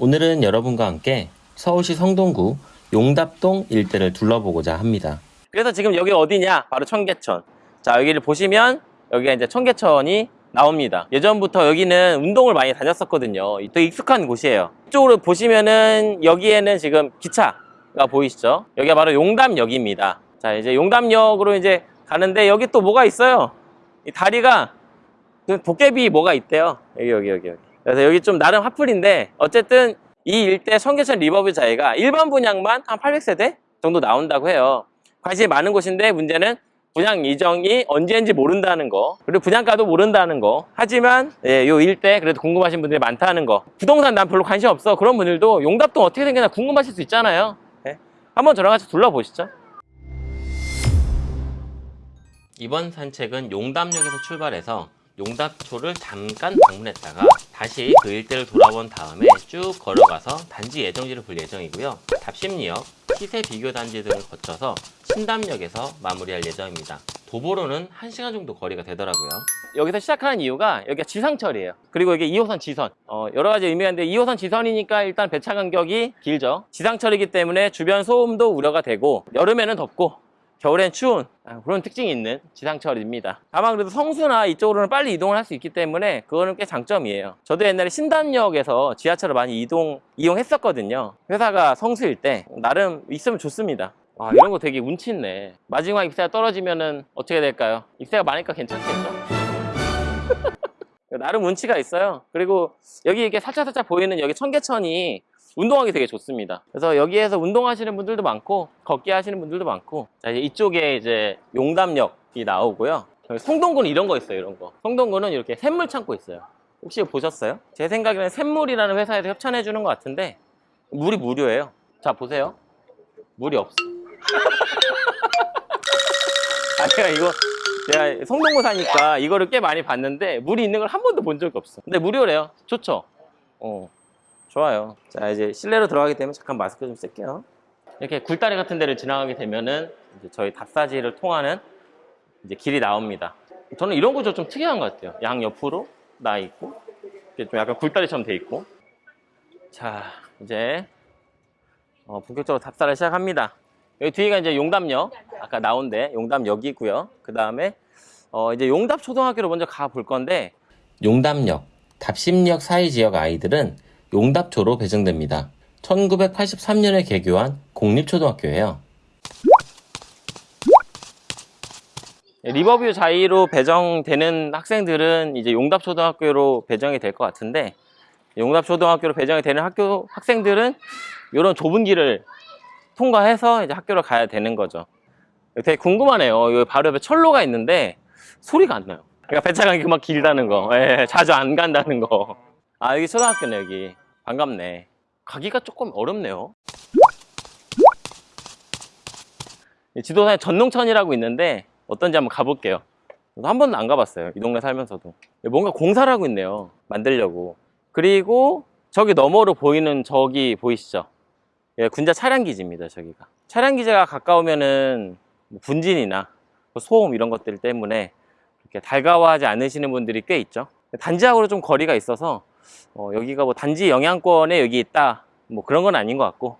오늘은 여러분과 함께 서울시 성동구 용답동 일대를 둘러보고자 합니다. 그래서 지금 여기 어디냐? 바로 청계천. 자, 여기를 보시면 여기가 이제 청계천이 나옵니다. 예전부터 여기는 운동을 많이 다녔었거든요. 또 익숙한 곳이에요. 이쪽으로 보시면은 여기에는 지금 기차가 보이시죠? 여기가 바로 용담역입니다. 자, 이제 용담역으로 이제 가는데 여기 또 뭐가 있어요? 이 다리가 그 도깨비 뭐가 있대요. 여기, 여기, 여기, 여기. 그래서 여기 좀 나름 핫플인데 어쨌든 이 일대 청계천 리버뷰 자리가 일반 분양만 한 800세대 정도 나온다고 해요. 관심이 많은 곳인데 문제는 분양 예정이 언제인지 모른다는 거 그리고 분양가도 모른다는 거. 하지만 예, 요 일대 그래도 궁금하신 분들이 많다는 거. 부동산 난 별로 관심 없어. 그런 분들도 용답동 어떻게 생겼나 궁금하실 수 있잖아요. 예. 한번 저랑 같이 둘러보시죠. 이번 산책은 용담역에서 출발해서 용답초를 잠깐 방문했다가 다시 그 일대를 돌아본 다음에 쭉 걸어가서 단지 예정지를 볼 예정이고요. 답심리역, 시세 비교 단지들을 거쳐서 신담역에서 마무리할 예정입니다. 도보로는 1시간 정도 거리가 되더라고요. 여기서 시작하는 이유가 여기가 지상철이에요 그리고 이게 2호선 지선 어, 여러 가지 의미가 있는데 2호선 지선이니까 일단 배차 간격이 길죠 지상철이기 때문에 주변 소음도 우려가 되고 여름에는 덥고 겨울엔 추운 아, 그런 특징이 있는 지상철입니다. 다만 그래도 성수나 이쪽으로는 빨리 이동을 할 수 있기 때문에 그거는 꽤 장점이에요. 저도 옛날에 신단역에서 지하철을 많이 이동 이용했었거든요. 회사가 성수일 때 나름 있으면 좋습니다. 와 이런 거 되게 운치 있네. 마지막 입세가 떨어지면 은 어떻게 될까요? 입세가 많으니까 괜찮겠죠? 나름 운치가 있어요. 그리고 여기 이렇게 살짝살짝 보이는 여기 청계천이 운동하기 되게 좋습니다. 그래서 여기에서 운동하시는 분들도 많고 걷기 하시는 분들도 많고 자, 이제 이쪽에 이제 용담역이 나오고요. 성동구는 이런 거 있어요. 이런 거. 성동구는 이렇게 샘물 창고 있어요. 혹시 보셨어요? 제 생각에는 샘물이라는 회사에서 협찬해 주는 것 같은데 물이 무료예요. 자 보세요. 물이 없어. 아니야 이거 제가 성동구 사니까 이거를 꽤 많이 봤는데 물이 있는 걸 한 번도 본 적이 없어. 근데 무료래요. 좋죠? 어. 좋아요. 자, 이제 실내로 들어가게 되면 잠깐 마스크 좀 쓸게요. 이렇게 굴다리 같은 데를 지나가게 되면은 이제 저희 답사지를 통하는 이제 길이 나옵니다. 저는 이런 구조 좀 특이한 것 같아요. 양 옆으로 나 있고, 이렇게 좀 약간 굴다리처럼 돼 있고. 자, 이제 어, 본격적으로 답사를 시작합니다. 여기 뒤가 이제 용담역, 아까 나온데 용담역이고요. 그 다음에 어, 이제 용답 초등학교로 먼저 가 볼 건데 용담역, 답심역 사이 지역 아이들은 용답초로 배정됩니다. 1983년에 개교한 공립초등학교예요. 리버뷰 자이로 배정되는 학생들은 이제 용답초등학교로 배정이 될 것 같은데 용답초등학교로 배정이 되는 학교 학생들은 이런 좁은 길을 통과해서 이제 학교를 가야 되는 거죠. 되게 궁금하네요. 여기 바로 옆에 철로가 있는데 소리가 안 나요. 그러니까 배차 간격이 막 길다는 거, 예, 자주 안 간다는 거. 아 여기 초등학교네 여기. 반갑네. 가기가 조금 어렵네요. 지도상에 전농천이라고 있는데 어떤지 한번 가볼게요. 한 번도 안 가봤어요. 이 동네 살면서도. 뭔가 공사를 하고 있네요. 만들려고. 그리고 저기 너머로 보이는 저기 보이시죠? 예, 군자 차량기지입니다. 저기가. 차량기지가 가까우면은 뭐 분진이나 뭐 소음 이런 것들 때문에 이렇게 달가워하지 않으시는 분들이 꽤 있죠. 단지하고는 좀 거리가 있어서 어, 여기가 뭐 단지 영향권에 여기 있다. 뭐 그런 건 아닌 것 같고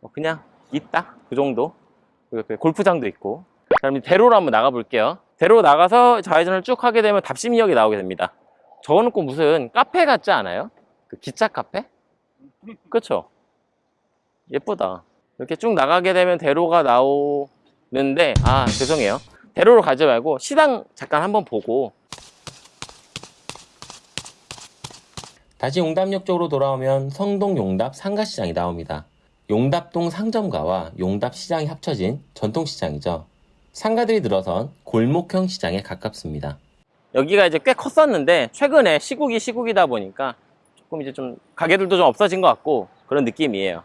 어, 그냥 있다. 그 정도. 그리고 골프장도 있고. 그럼 대로로 한번 나가 볼게요. 대로 나가서 좌회전을 쭉 하게 되면 답심역이 나오게 됩니다. 저거는 꼭 무슨 카페 같지 않아요? 그 기차 카페? 그쵸? 예쁘다. 이렇게 쭉 나가게 되면 대로가 나오는데 아 죄송해요. 대로로 가지 말고 시당 잠깐 한번 보고 다시 용답역 쪽으로 돌아오면 성동 용답 상가시장이 나옵니다. 용답동 상점가와 용답시장이 합쳐진 전통시장이죠. 상가들이 늘어선 골목형 시장에 가깝습니다. 여기가 이제 꽤 컸었는데 최근에 시국이 시국이다 보니까 조금 이제 좀 가게들도 좀 없어진 것 같고 그런 느낌이에요.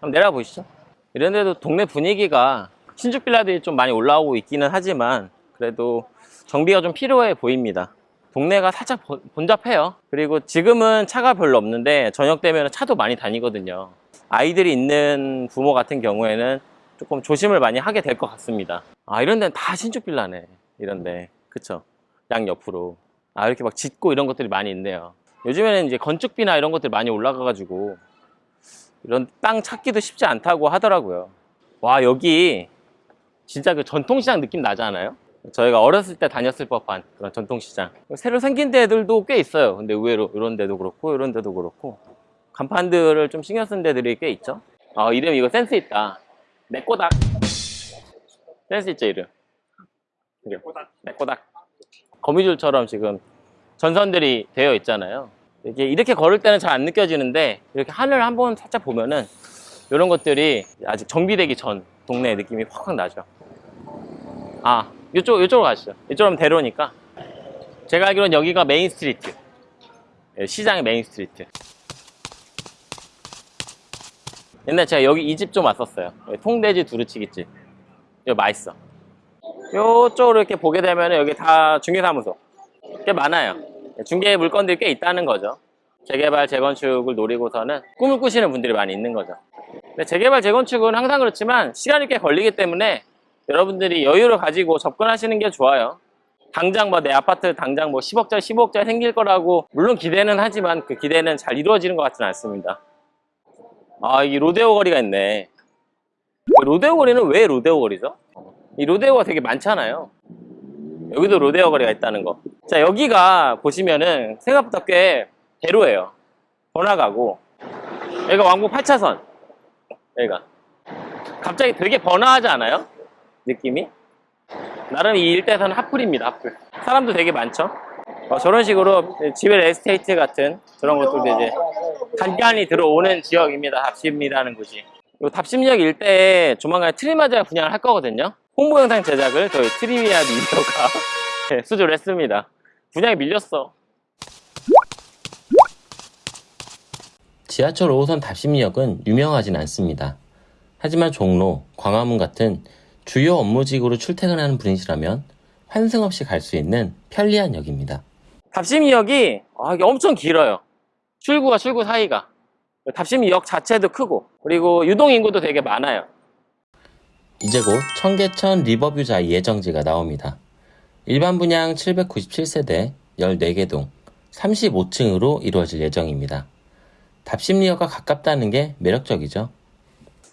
한번 내려가 보시죠. 이런 데도 동네 분위기가 신축 빌라들이 좀 많이 올라오고 있기는 하지만 그래도 정비가 좀 필요해 보입니다. 동네가 살짝 본잡해요. 그리고 지금은 차가 별로 없는데 저녁 되면 차도 많이 다니거든요. 아이들이 있는 부모 같은 경우에는 조금 조심을 많이 하게 될 것 같습니다. 아 이런 데는 다 신축 빌라네 이런 데. 그쵸? 양 옆으로. 아 이렇게 막 짓고 이런 것들이 많이 있네요. 요즘에는 이제 건축비나 이런 것들이 많이 올라가 가지고 이런 땅 찾기도 쉽지 않다고 하더라고요. 와, 여기 진짜 그 전통시장 느낌 나지 않아요? 저희가 어렸을 때 다녔을 법한 그런 전통시장. 새로 생긴 데들도 꽤 있어요. 근데 의외로 이런 데도 그렇고 이런 데도 그렇고 간판들을 좀 신경 쓴 데들이 꽤 있죠. 아, 이름 이거 센스 있다. 내 꼬닥. 센스 있죠, 이름. 내 꼬닥. 내 꼬닥. 거미줄처럼 지금 전선들이 되어 있잖아요. 이게 이렇게 걸을 때는 잘 안 느껴지는데 이렇게 하늘 한번 살짝 보면은 이런 것들이 아직 정비되기 전 동네의 느낌이 확확 나죠. 아, 이쪽 이쪽으로 가시죠. 이쪽으로 하면 대로니까. 제가 알기로는 여기가 main street. 예, 시장의 main street. 옛날 제가 여기 이 집 좀 왔었어요. 여기 통돼지 두루치기집. 이거 맛있어. 요쪽으로 이렇게 보게 되면 여기 다 중개사무소. 꽤 많아요. 중개 물건들이 꽤 있다는 거죠. 재개발, 재건축을 노리고서는 꿈을 꾸시는 분들이 많이 있는 거죠. 근데 재개발, 재건축은 항상 그렇지만 시간이 꽤 걸리기 때문에 여러분들이 여유를 가지고 접근하시는 게 좋아요. 당장 뭐 내 아파트 당장 뭐 10억짜리, 15억짜리 생길 거라고 물론 기대는 하지만 그 기대는 잘 이루어지는 것 같지는 않습니다. 아, 이 로데오 거리가 있네. 그 로데오 거리는 왜 로데오 거리죠? 이 로데오가 되게 많잖아요. 여기도 로데오 거리가 있다는 거. 자, 여기가 보시면은 생각보다 꽤 대로예요. 번화가고. 여기가 왕복 8차선. 여기가. 갑자기 되게 번화하지 않아요? 느낌이? 나름 이 일대에서는 핫플입니다, 핫플. 사람도 되게 많죠? 어, 저런 식으로 지벨 에스테이트 같은 저런 것들도 이제 간간히 들어오는 지역입니다. 답심이라는 곳이. 요 답심역 일대에 조만간 트리마자 분양을 할 거거든요. 홍보 영상 제작을 저희 트리미아 미디어가 네, 수주를 했습니다. 분양이 밀렸어. 지하철 5호선 답심역은 유명하진 않습니다. 하지만 종로, 광화문 같은 주요 업무직으로 출퇴근하는 분이시라면 환승 없이 갈 수 있는 편리한 역입니다. 답심역이 아, 엄청 길어요. 출구와 출구 사이가. 답심역 자체도 크고 그리고 유동 인구도 되게 많아요. 이제 곧 청계천 리버뷰자 예정지가 나옵니다. 일반 분양 797세대 14개 동 35층으로 이루어질 예정입니다. 답심리역과 가깝다는 게 매력적이죠.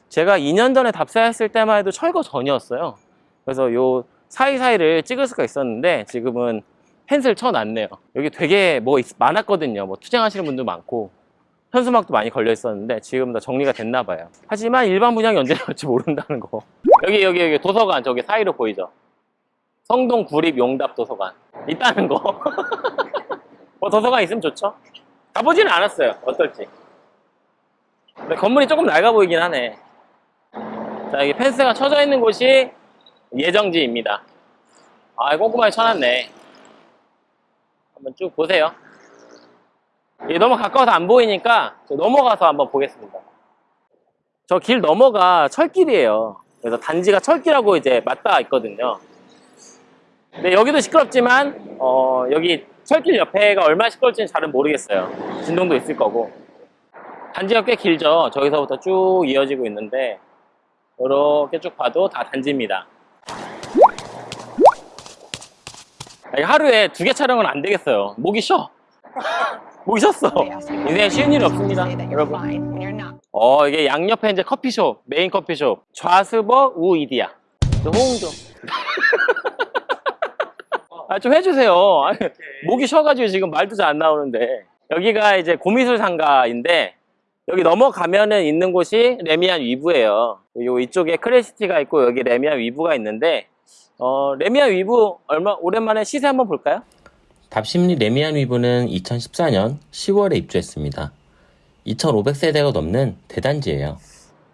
제가 2년 전에 답사했을 때만 해도 철거 전이었어요. 그래서 요 사이사이를 찍을 수가 있었는데 지금은 펜슬 쳐놨네요. 여기 되게 뭐 있- 많았거든요. 뭐 투쟁하시는 분도 많고 현수막도 많이 걸려 있었는데 지금 다 정리가 됐나 봐요. 하지만 일반 분양이 언제 나올지 모른다는 거. 여기 여기 여기 도서관 저기 사이로 보이죠? 성동 구립 용답 도서관 있다는 거. 뭐 도서관 있으면 좋죠. 가보지는 않았어요. 어떨지. 근데 건물이 조금 낡아 보이긴 하네. 자, 여기 펜스가 쳐져 있는 곳이 예정지입니다. 아, 꼼꼼하게 쳐놨네. 한번 쭉 보세요. 너무 가까워서 안 보이니까 저 넘어가서 한번 보겠습니다. 저 길 넘어가 철길이에요. 그래서 단지가 철길하고 이제 맞닿아 있거든요. 근데 여기도 시끄럽지만, 어, 여기 철길 옆에가 얼마나 시끄러울지는 잘은 모르겠어요. 진동도 있을 거고. 단지가 꽤 길죠. 저기서부터 쭉 이어지고 있는데, 이렇게 쭉 봐도 다 단지입니다. 하루에 두 개 촬영은 안 되겠어요. 목이 쉬어. 목이 쉬었어. 인생에 쉬운 일이 없습니다, 여러분. 어, 이게 양옆에 이제 커피숍, 메인 커피숍. 좌스벅 우이디야. 호응 좀. 아, 좀 해주세요. 아니, 목이 쉬어가지고 지금 말도 잘 안 나오는데. 여기가 이제 고미술 상가인데, 여기 넘어가면은 있는 곳이 래미안 위브예요. 요 이쪽에 크레시티가 있고 여기 래미안 위브가 있는데 어, 래미안 위브 얼마 오랜만에 시세 한번 볼까요? 답십리 래미안 위브는 2014년 10월에 입주했습니다. 2,500세대가 넘는 대단지예요.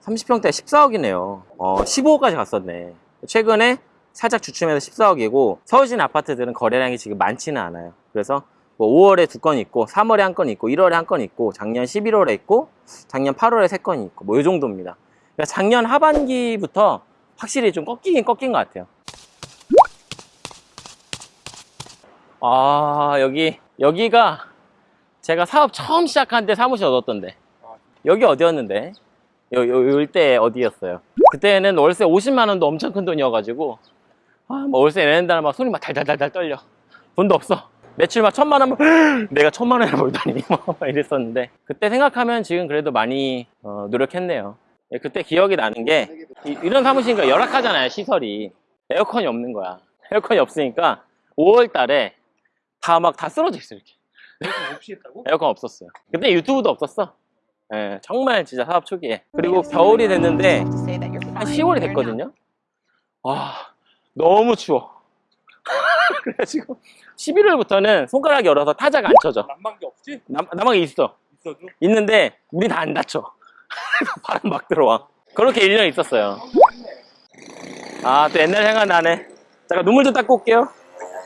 30평대 14억이네요. 어, 15억까지 갔었네. 최근에 살짝 주춤해서 14억이고 서울시내 아파트들은 거래량이 지금 많지는 않아요. 그래서 뭐 5월에 두 건 있고 3월에 한 건 있고 1월에 한 건 있고 작년 11월에 있고 작년 8월에 세 건이 있고 뭐 이 정도입니다. 그러니까 작년 하반기부터 확실히 좀 꺾이긴 꺾인 것 같아요. 아 여기 여기가 제가 사업 처음 시작한 때 사무실 얻었던데 여기 어디였는데? 요, 요, 요 일대 어디였어요? 그때는 월세 50만 원도 엄청 큰 돈이어가지고 아, 뭐 월세 내는 다는 막 손이 막 달달달달 떨려. 돈도 없어. 매출 막 천만 원, 내가 천만 원을 벌다니 막 이랬었는데 그때 생각하면 지금 그래도 많이 어, 노력했네요. 예, 그때 기억이 나는 게 이, 이런 사무실이니까 열악하잖아요 시설이 에어컨이 없는 거야. 에어컨이 없으니까 5월 달에 다 막다 쓰러져 있어 이렇게. 에어컨 없었어요. 그때 유튜브도 없었어. 예, 정말 진짜 사업 초기에. 그리고 겨울이 됐는데 한 10월이 됐거든요. 와, 너무 추워. 그래가지고 11월부터는 손가락 열어서 타자가 안 쳐져. 난방기 없지? 남, 남방에 있어. 있어도? 있는데 물이 다안 닫혀. 바람 막 들어와. 그렇게 1년 있었어요. 아, 또 옛날 생각나네. 잠깐 눈물 좀 닦고 올게요.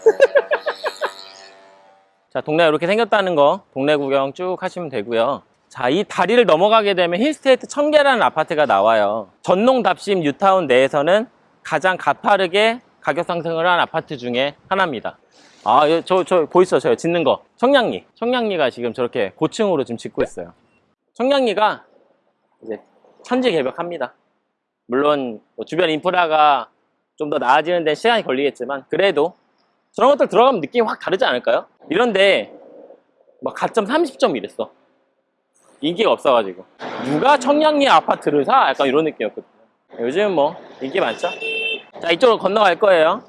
자, 동네가 이렇게 생겼다는 거 동네 구경 쭉 하시면 되고요. 자, 이 다리를 넘어가게 되면 힐스테이트 청계라는 아파트가 나와요. 전농 답심 뉴타운 내에서는 가장 가파르게 가격 상승을 한 아파트 중에 하나입니다. 아, 예, 저, 저, 보이시죠? 저 짓는 거. 청량리. 청량리가 지금 저렇게 고층으로 지금 짓고 있어요. 청량리가 이제 천지 개벽합니다. 물론 뭐 주변 인프라가 좀 더 나아지는 데 시간이 걸리겠지만 그래도 저런 것들 들어가면 느낌이 확 다르지 않을까요? 이런데 막 가점 30점 이랬어. 인기가 없어가지고 누가 청량리 아파트를 사? 약간 이런 느낌이었거든요. 요즘 뭐 인기 많죠? 자 이쪽으로 건너갈 거예요.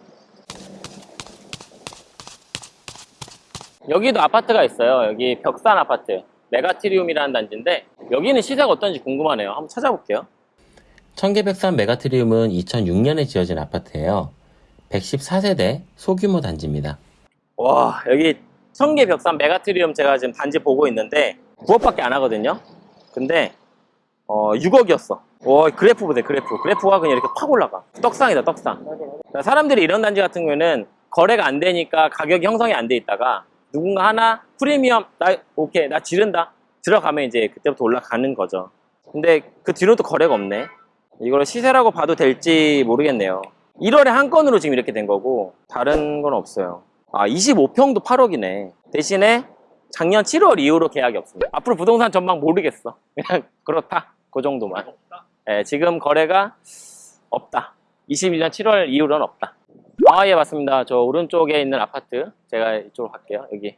여기도 아파트가 있어요. 여기 벽산 아파트 메가트리움이라는 단지인데 여기는 시세가 어떤지 궁금하네요. 한번 찾아볼게요. 청계벽산 메가트리움은 2006년에 지어진 아파트예요. 114세대 소규모 단지입니다. 와 여기 청계 벽산 메가트리움 제가 지금 단지 보고 있는데 9억밖에 안 하거든요 근데 어 6억이었어 와 그래프 보세요 그래프. 그래프가 그냥 이렇게 팍 올라가. 떡상이다 떡상. 그러니까 사람들이 이런 단지 같은 경우에는 거래가 안 되니까 가격이 형성이 안 돼 있다가 누군가 하나 프리미엄 나 오케이 나 지른다. 들어가면 이제 그때부터 올라가는 거죠. 근데 그 뒤로 또 거래가 없네. 이걸 시세라고 봐도 될지 모르겠네요. 1월에 한 건으로 지금 이렇게 된 거고 다른 건 없어요. 아 25평도 8억이네. 대신에 작년 7월 이후로 계약이 없습니다. 앞으로 부동산 전망 모르겠어. 그냥 그렇다. 그 정도만 예, 지금 거래가 없다. 21년 7월 이후로는 없다. 아예 맞습니다. 저 오른쪽에 있는 아파트 제가 이쪽으로 갈게요. 여기.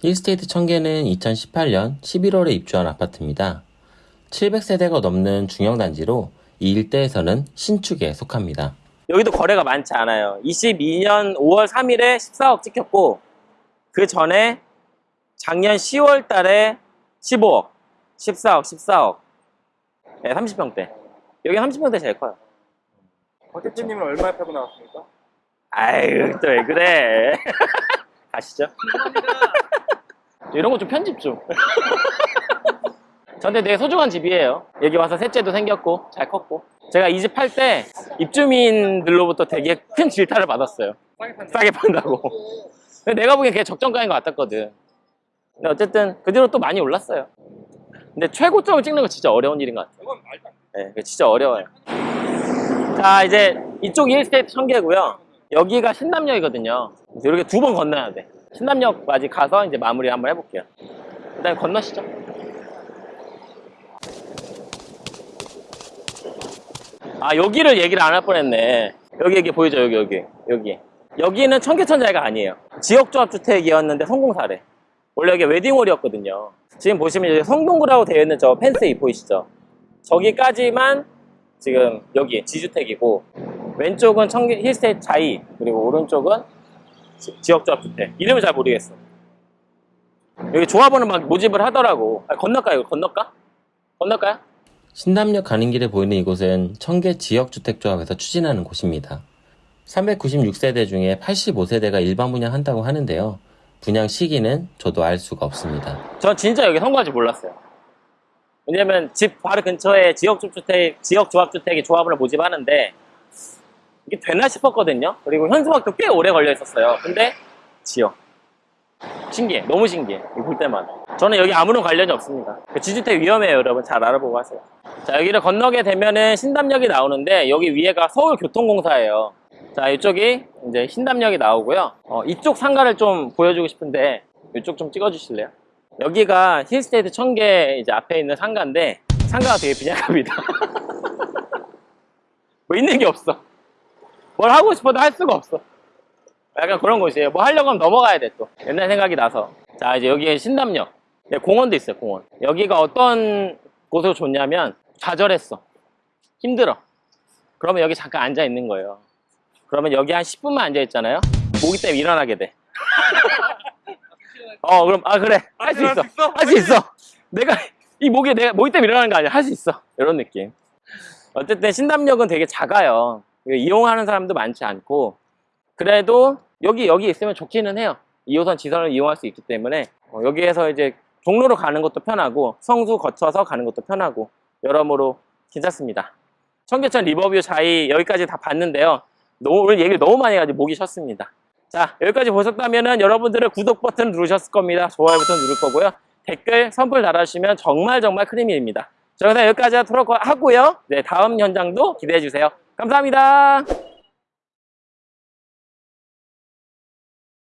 힐스테이트 청계는 2018년 11월에 입주한 아파트입니다. 700세대가 넘는 중형단지로 이 일대에서는 신축에 속합니다. 여기도 거래가 많지 않아요. 22년 5월 3일에 14억 찍혔고 그 전에 작년 10월 달에 15억 14억 14억 네, 30평대. 여기 30평대 제일 커요. 박 대표님은 얼마에 팔고 나왔습니까? 아유 또 왜 그래? 가시죠. 이런 거 좀 편집 좀. 저한테 되게 소중한 집이에요. 여기 와서 셋째도 생겼고 잘 컸고. 제가 이집팔때 입주민들로부터 되게 큰 질타를 받았어요. 싸게 판다. 싸게 판다고. 근데 내가 보기엔 그게 적정가인 것 같았거든. 근데 어쨌든 그 뒤로 또 많이 올랐어요 근데 최고점을 찍는 거 진짜 어려운 일인 것 같아요 이건 말도 안 돼. 네, 진짜 어려워요. 자, 이제 이쪽이 1스테이트 청계고요. 여기가 신남역이거든요. 이렇게 두 번 건너야 돼. 신남역까지 가서 이제 마무리 한번 해볼게요. 일단 건너시죠. 아, 여기를 얘기를 안 할 뻔했네. 여기, 여기 보이죠? 여기, 여기, 여기. 여기는 청계천자가 아니에요. 지역조합주택이었는데 성공사래. 원래 여기 웨딩홀이었거든요. 지금 보시면 이제 성동구라고 되어 있는 저 펜스 보이시죠? 저기까지만 지금 여기 지주택이고 왼쪽은 청계 힐스테이트 자이 그리고 오른쪽은 지- 지역조합주택 이름을 잘 모르겠어 여기 조합원은 막 모집을 하더라고 아? 이거 건널까? 건널까요? 신남역 가는 길에 보이는 이곳은 청계 지역주택조합에서 추진하는 곳입니다. 396세대 중에 85세대가 일반 분양한다고 하는데요. 분양 시기는 저도 알 수가 없습니다. 전 진짜 여기 성공할지 몰랐어요. 왜냐면 집 바로 근처에 지역주택, 지역조합주택이 조합을 모집하는데 이게 되나 싶었거든요. 그리고 현수막도 꽤 오래 걸려 있었어요. 근데 지역. 신기해. 너무 신기해. 이거 볼 때마다. 저는 여기 아무런 관련이 없습니다. 그 지주택 위험해요 여러분. 잘 알아보고 하세요. 자 여기를 건너게 되면은 신담역이 나오는데 여기 위에가 서울교통공사예요 자 이쪽이 이제 신담역이 나오고요 어, 이쪽 상가를 좀 보여주고 싶은데 이쪽 좀 찍어주실래요? 여기가 힐스테이트 청계 이제 앞에 있는 상가인데 상가가 되게 빈약합니다 뭐 있는 게 없어 뭘 하고 싶어도 할 수가 없어 약간 그런 곳이에요. 뭐 하려고 하면 넘어가야 돼 또. 옛날 생각이 나서. 자 이제 여기에 신담역. 네, 공원도 있어요 공원. 여기가 어떤 곳으로 좋냐면 좌절했어. 힘들어. 그러면 여기 잠깐 앉아 있는 거예요. 그러면 여기 한 10분만 앉아 있잖아요. 모기 때문에 일어나게 돼. 어 그럼 아 그래. 할 수 있어. 할 수 있어. 내가 이 모기 내가 모기 때문에 일어나는 거 아니야. 할 수 있어. 이런 느낌. 어쨌든 신담역은 되게 작아요. 이용하는 사람도 많지 않고. 그래도 여기 여기 있으면 좋기는 해요. 2호선 지선을 이용할 수 있기 때문에. 어, 여기에서 이제 종로로 가는 것도 편하고 성수 거쳐서 가는 것도 편하고 여러모로 괜찮습니다. 청계천 리버뷰 자이 여기까지 다 봤는데요 너무 오늘 얘기를 너무 많이 해가지고 목이 쉬었습니다. 자 여기까지 보셨다면 여러분들은 구독 버튼 누르셨을 겁니다. 좋아요 버튼 누를 거고요. 댓글 선플 달아주시면 정말 정말 크리미입니다. 자 그럼 여기까지 하도록 하고요. 네 다음 현장도 기대해 주세요. 감사합니다